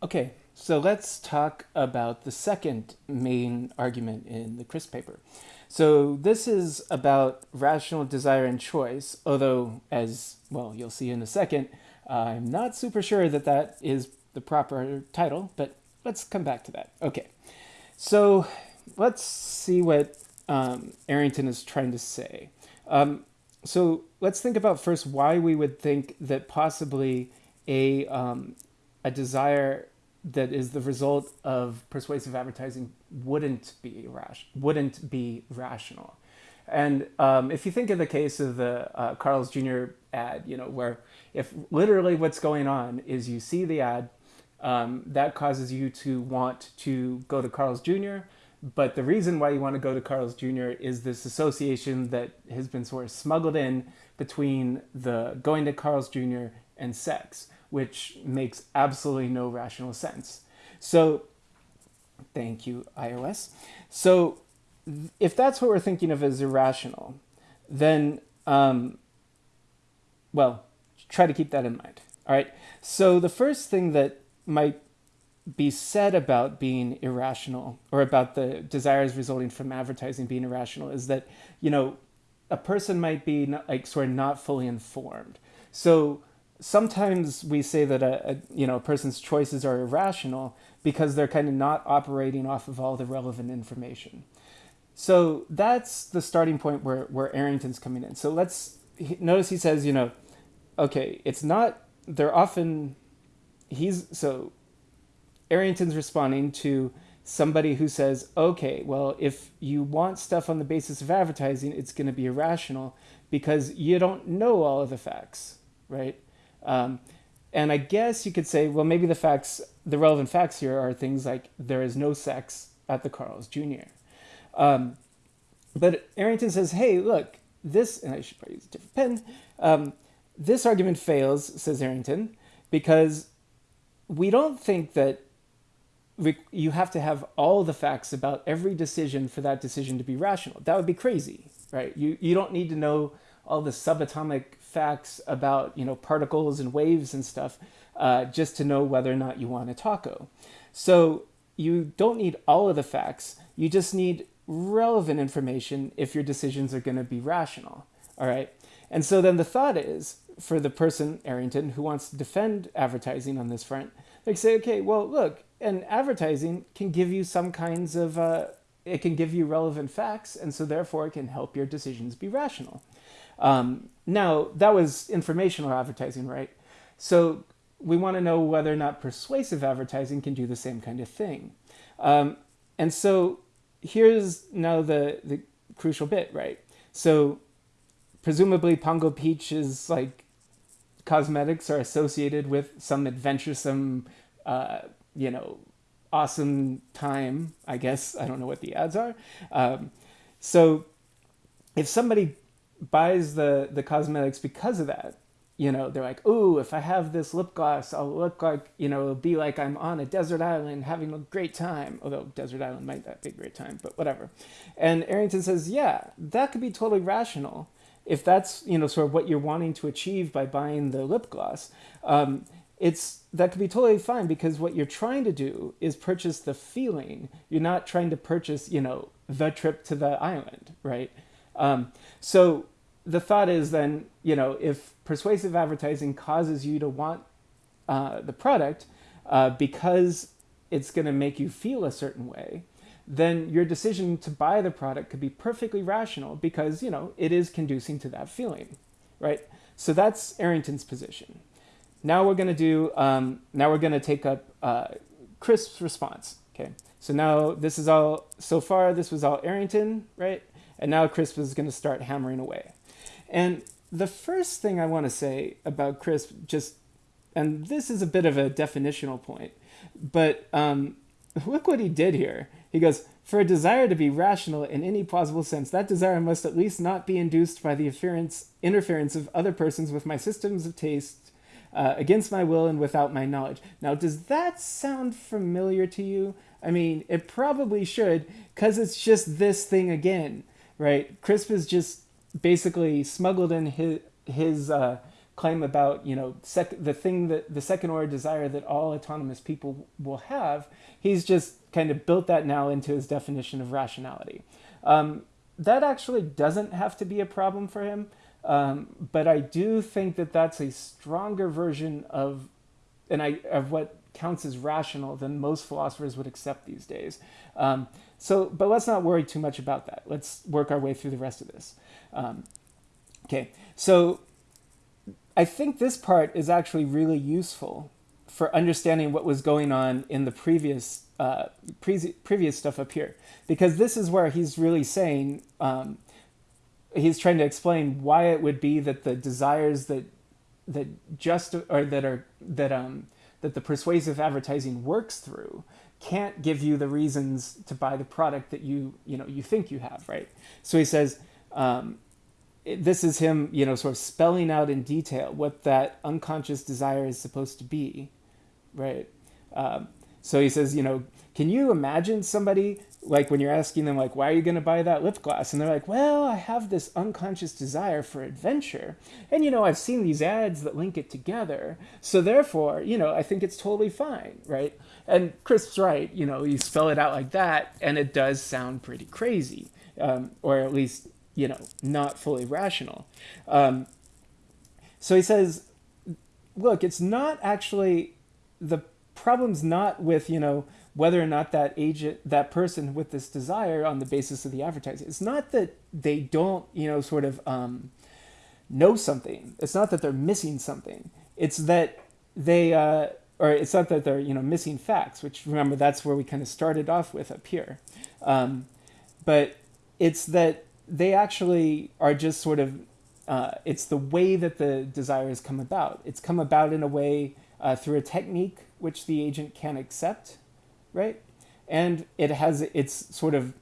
Okay, so let's talk about the second main argument in the Crisp paper. So this is about rational desire and choice, although, as well, you'll see in a second, I'm not super sure that that is the proper title, but let's come back to that. Okay, so let's see what um, Arrington is trying to say. Um, so let's think about first why we would think that possibly a, um, a desire that is the result of persuasive advertising wouldn't be rash wouldn't be rational. And um, if you think of the case of the uh, Carl's Jr. ad, you know, where if literally what's going on is you see the ad, um, that causes you to want to go to Carl's Jr. But the reason why you want to go to Carl's Jr. is this association that has been sort of smuggled in between the going to Carl's Jr. and sex, which makes absolutely no rational sense. So, thank you, iOS. So, if that's what we're thinking of as irrational, then, um, well, try to keep that in mind. All right. So, the first thing that might be said about being irrational or about the desires resulting from advertising being irrational is that you know a person might be not, like sort of not fully informed so sometimes we say that a, a, you know a person's choices are irrational because they're kind of not operating off of all the relevant information so that's the starting point where where arrington's coming in so let's notice he says you know okay it's not they're often he's so Arrington's responding to somebody who says, okay, well, if you want stuff on the basis of advertising, it's going to be irrational because you don't know all of the facts, right? Um, and I guess you could say, well, maybe the facts, the relevant facts here are things like there is no sex at the Carl's Jr. Um, but Arrington says, hey, look, this, and I should probably use a different pen, um, this argument fails, says Arrington, because we don't think that you have to have all the facts about every decision for that decision to be rational. That would be crazy, right? You, you don't need to know all the subatomic facts about you know particles and waves and stuff uh, just to know whether or not you want a taco. So you don't need all of the facts. You just need relevant information if your decisions are going to be rational. All right. And so then the thought is for the person, Arrington, who wants to defend advertising on this front, they say, okay, well, look, and advertising can give you some kinds of uh, it can give you relevant facts and so therefore it can help your decisions be rational um, now that was informational advertising right so we want to know whether or not persuasive advertising can do the same kind of thing um, and so here's now the the crucial bit right so presumably pongo peach is like cosmetics are associated with some adventuresome uh, you know, awesome time, I guess. I don't know what the ads are. Um, so if somebody buys the, the cosmetics because of that, you know, they're like, ooh, if I have this lip gloss, I'll look like, you know, it'll be like I'm on a desert island having a great time. Although desert island might not be a great time, but whatever. And Arrington says, yeah, that could be totally rational if that's, you know, sort of what you're wanting to achieve by buying the lip gloss. Um, it's that could be totally fine because what you're trying to do is purchase the feeling. You're not trying to purchase, you know, the trip to the island, right? Um, so the thought is then, you know, if persuasive advertising causes you to want uh, the product uh, because it's going to make you feel a certain way, then your decision to buy the product could be perfectly rational because, you know, it is conducing to that feeling, right? So that's Arrington's position. Now we're going to do, um, now we're going to take up uh, Crisp's response. Okay, so now this is all, so far this was all Arrington, right? And now Crisp is going to start hammering away. And the first thing I want to say about Crisp, just, and this is a bit of a definitional point, but um, look what he did here. He goes, for a desire to be rational in any plausible sense, that desire must at least not be induced by the interference, interference of other persons with my systems of taste uh, against my will and without my knowledge. Now, does that sound familiar to you? I mean, it probably should, because it's just this thing again, right? Crisp is just basically smuggled in his, his uh, claim about you know the thing that the second order desire that all autonomous people will have. He's just kind of built that now into his definition of rationality. Um, that actually doesn't have to be a problem for him, um, but I do think that that's a stronger version of, and I of what counts as rational than most philosophers would accept these days. Um, so, but let's not worry too much about that. Let's work our way through the rest of this. Um, okay, so I think this part is actually really useful for understanding what was going on in the previous uh, pre- previous stuff up here, because this is where he's really saying um, he's trying to explain why it would be that the desires that that just or that are that um that the persuasive advertising works through can't give you the reasons to buy the product that you you know you think you have right? So he says um, this is him you know sort of spelling out in detail what that unconscious desire is supposed to be right? Um, so he says you know can you imagine somebody like when you're asking them like why are you going to buy that lip gloss? And they're like well i have this unconscious desire for adventure. And you know i've seen these ads that link it together. So therefore you know i think it's totally fine right? And crisp's right you know you spell it out like that and it does sound pretty crazy um, or at least you know not fully rational. Um, so he says look it's not actually the problem's not with you know whether or not that agent, that person with this desire on the basis of the advertising. It's not that they don't, you know, sort of um, know something. It's not that they're missing something. It's that they, uh, or it's not that they're, you know, missing facts, which remember, that's where we kind of started off with up here. Um, but it's that they actually are just sort of, uh, it's the way that the desire has come about. It's come about in a way uh, through a technique which the agent can accept right? And it has its sort of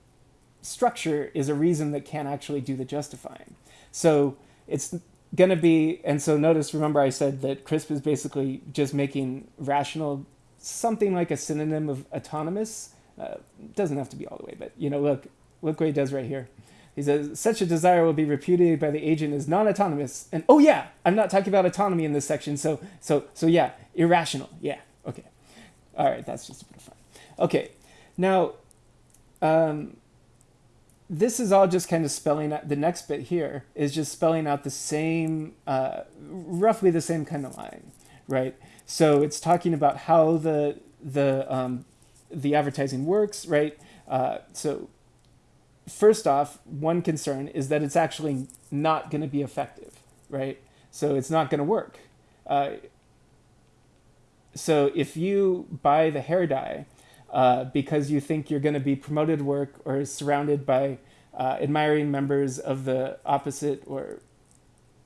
structure is a reason that can't actually do the justifying. So it's going to be, and so notice, remember I said that CRISP is basically just making rational something like a synonym of autonomous. Uh, doesn't have to be all the way, but you know, look, look what he does right here. He says, such a desire will be repudiated by the agent as non-autonomous. And oh yeah, I'm not talking about autonomy in this section. So, so, so yeah, irrational. Yeah. Okay. All right. That's just a bit of fun. Okay, now um, this is all just kind of spelling out the next bit here is just spelling out the same, uh, roughly the same kind of line, right? So it's talking about how the the um, the advertising works, right? Uh, so first off, one concern is that it's actually not going to be effective, right? So it's not going to work. Uh, so if you buy the hair dye uh, because you think you're going to be promoted work or surrounded by uh, admiring members of the opposite or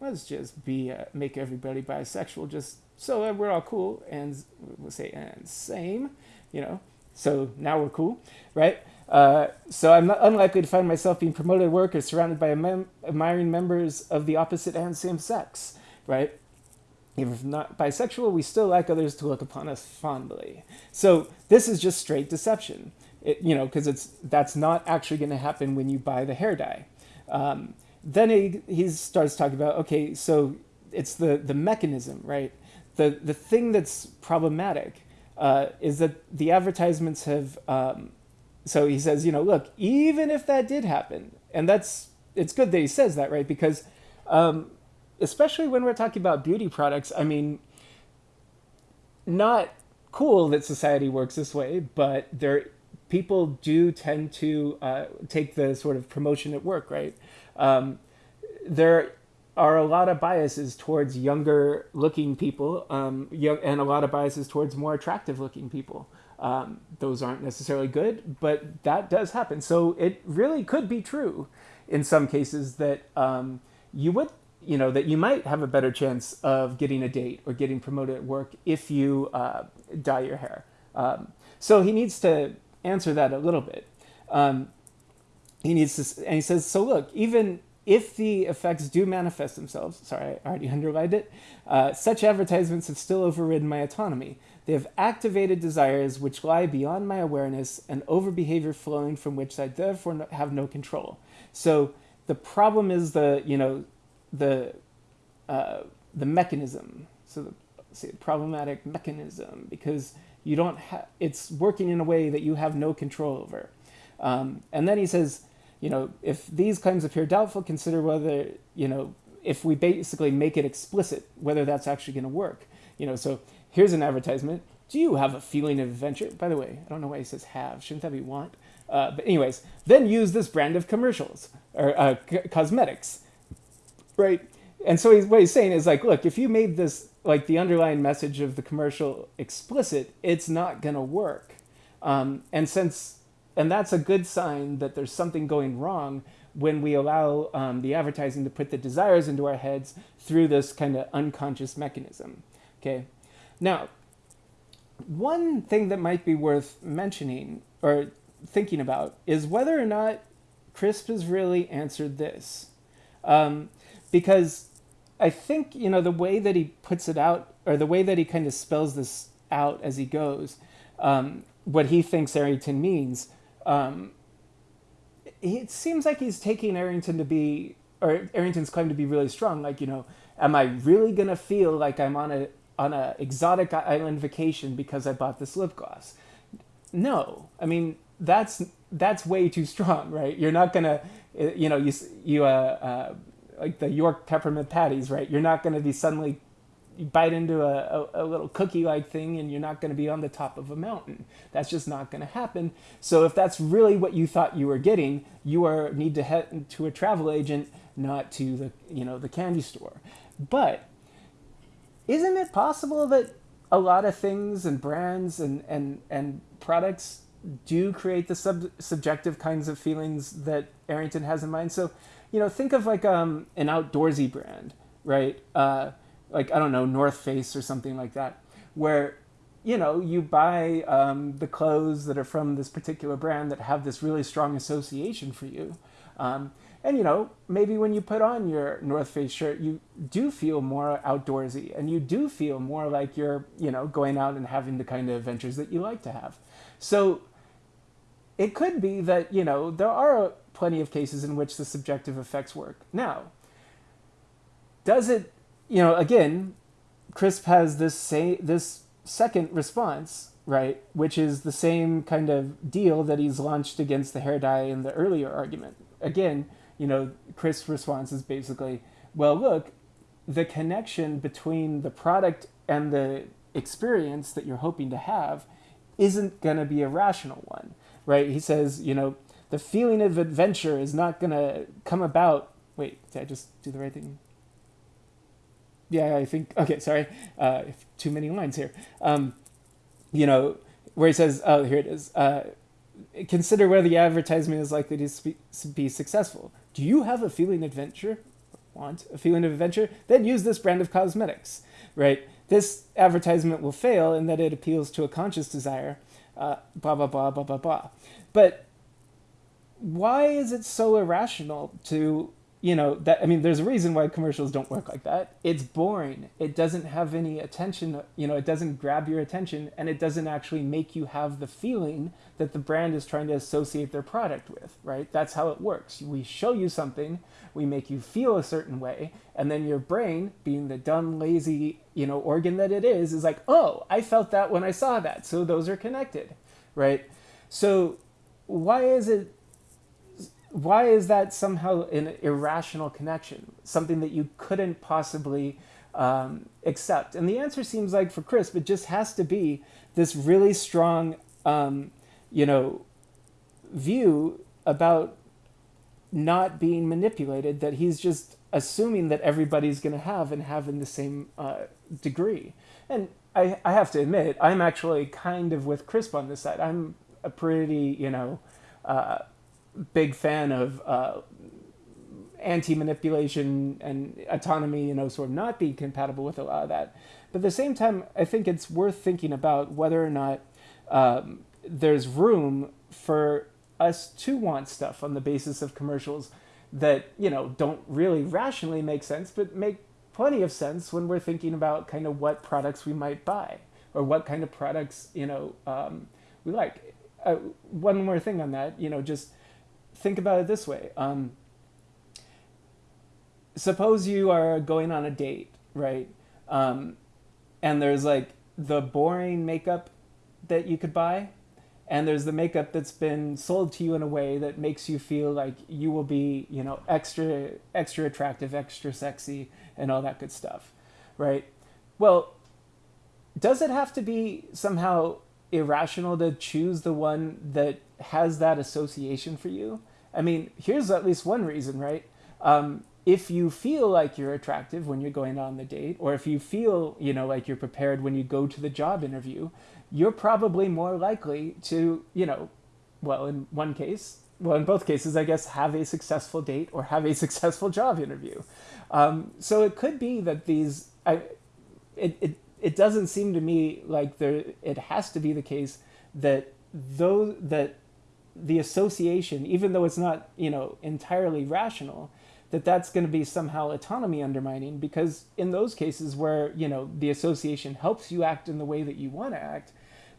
let's just be uh, make everybody bisexual just so that we're all cool and we'll say and same you know? So now we're cool right? Uh, so i'm unlikely to find myself being promoted work or surrounded by mem- admiring members of the opposite and same sex right if not bisexual, we still like others to look upon us fondly. So this is just straight deception, it, you know, because it's that's not actually going to happen when you buy the hair dye. Um, then he, he starts talking about okay, so it's the the mechanism, right? The the thing that's problematic uh, is that the advertisements have. Um, so he says, you know, look, even if that did happen, and that's it's good that he says that, right? Because um, especially when we're talking about beauty products, I mean, not cool that society works this way, but there people do tend to uh, take the sort of promotion at work, right? Um, there are a lot of biases towards younger looking people, um, young, and a lot of biases towards more attractive looking people. Um, those aren't necessarily good, but that does happen. So it really could be true in some cases that um, you would you know that you might have a better chance of getting a date or getting promoted at work if you uh, dye your hair. Um, so he needs to answer that a little bit. Um, he needs to, and he says, so look, even if the effects do manifest themselves, sorry, I already underlined it, uh, such advertisements have still overridden my autonomy. They have activated desires which lie beyond my awareness and over behavior flowing from which I therefore have no control. So the problem is the, you know, the uh, the mechanism. So the say problematic mechanism because you don't have it's working in a way that you have no control over. Um, and then he says, you know, if these claims appear doubtful, consider whether you know if we basically make it explicit whether that's actually going to work. You know, so here's an advertisement. Do you have a feeling of adventure? By the way, I don't know why he says have. Shouldn't that be want? Uh, but anyways, then use this brand of commercials or uh, cosmetics, right? And so he's, what he's saying is like, look, if you made this like the underlying message of the commercial explicit, it's not gonna work. Um, and since and that's a good sign that there's something going wrong when we allow um, the advertising to put the desires into our heads through this kind of unconscious mechanism. Okay, now one thing that might be worth mentioning or thinking about is whether or not Crisp has really answered this. Um, because I think, you know, the way that he puts it out, or the way that he kind of spells this out as he goes, um, what he thinks Arrington means, um, it seems like he's taking Arrington to be, or Arrington's claim to be really strong. Like, you know, am I really going to feel like I'm on a on a exotic island vacation because I bought this lip gloss? No, I mean that's that's way too strong, right? You're not gonna, you know, you you uh, uh like the York peppermint patties, right? You're not gonna be suddenly you bite into a, a, a little cookie like thing and you're not going to be on the top of a mountain. That's just not going to happen. So if that's really what you thought you were getting, you are need to head to a travel agent, not to the you know the candy store. But isn't it possible that a lot of things and brands and and and products do create the sub- subjective kinds of feelings that Arrington has in mind. So, you know, think of like um, an outdoorsy brand, right? Uh, like I don't know, North Face or something like that, where you know you buy um, the clothes that are from this particular brand that have this really strong association for you. Um, and you know, maybe when you put on your North Face shirt, you do feel more outdoorsy, and you do feel more like you're, you know, going out and having the kind of adventures that you like to have. So it could be that, you know, there are plenty of cases in which the subjective effects work. Now, does it, you know, again, Crisp has this this second response, right, which is the same kind of deal that he's launched against the hair dye in the earlier argument. Again, you know, Crisp's response is basically, well, look, the connection between the product and the experience that you're hoping to have isn't going to be a rational one right? He says, you know, the feeling of adventure is not going to come about. Wait, did I just do the right thing? Yeah, I think. Okay, sorry. Uh, too many lines here. Um, you know, where he says, oh, here it is. Uh, consider whether the advertisement is likely to be successful. Do you have a feeling adventure? Want a feeling of adventure? Then use this brand of cosmetics, right? This advertisement will fail in that it appeals to a conscious desire uh, blah, blah, blah, blah, blah, blah. But why is it so irrational to, you know, that, I mean, there's a reason why commercials don't work like that. It's boring. It doesn't have any attention, you know, it doesn't grab your attention and it doesn't actually make you have the feeling that the brand is trying to associate their product with, right? That's how it works. We show you something, we make you feel a certain way, and then your brain, being the dumb, lazy, you know, organ that it is, is like, oh, I felt that when I saw that. So those are connected, right? So why is it why is that somehow an irrational connection? Something that you couldn't possibly um, accept. And the answer seems like for crisp it just has to be this really strong um, you know view about not being manipulated that he's just assuming that everybody's going to have and have in the same uh, degree. And I, I have to admit i'm actually kind of with crisp on this side. I'm a pretty you know uh, big fan of uh, anti-manipulation and autonomy, you know, sort of not being compatible with a lot of that. But at the same time, I think it's worth thinking about whether or not um, there's room for us to want stuff on the basis of commercials that you know don't really rationally make sense, but make plenty of sense when we're thinking about kind of what products we might buy or what kind of products you know um, we like. Uh, one more thing on that, you know, just think about it this way. Um, suppose you are going on a date right? Um, and there's like the boring makeup that you could buy, and there's the makeup that's been sold to you in a way that makes you feel like you will be, you know, extra extra attractive, extra sexy, and all that good stuff, right? Well, does it have to be somehow irrational to choose the one that has that association for you? I mean, here's at least one reason, right? Um, if you feel like you're attractive when you're going on the date, or if you feel, you know, like you're prepared when you go to the job interview, you're probably more likely to, you know, well, in one case, well, in both cases, I guess, have a successful date or have a successful job interview. Um, so it could be that these, I, it, it, it doesn't seem to me like there, it has to be the case that though that the association, even though it's not, you know, entirely rational, that that's going to be somehow autonomy undermining because in those cases where you know the association helps you act in the way that you want to act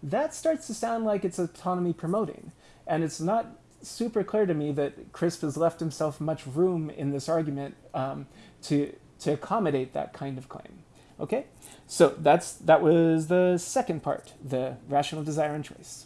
that starts to sound like it's autonomy promoting. And it's not super clear to me that crisp has left himself much room in this argument um, to to accommodate that kind of claim okay? So that's that was the second part the rational desire and choice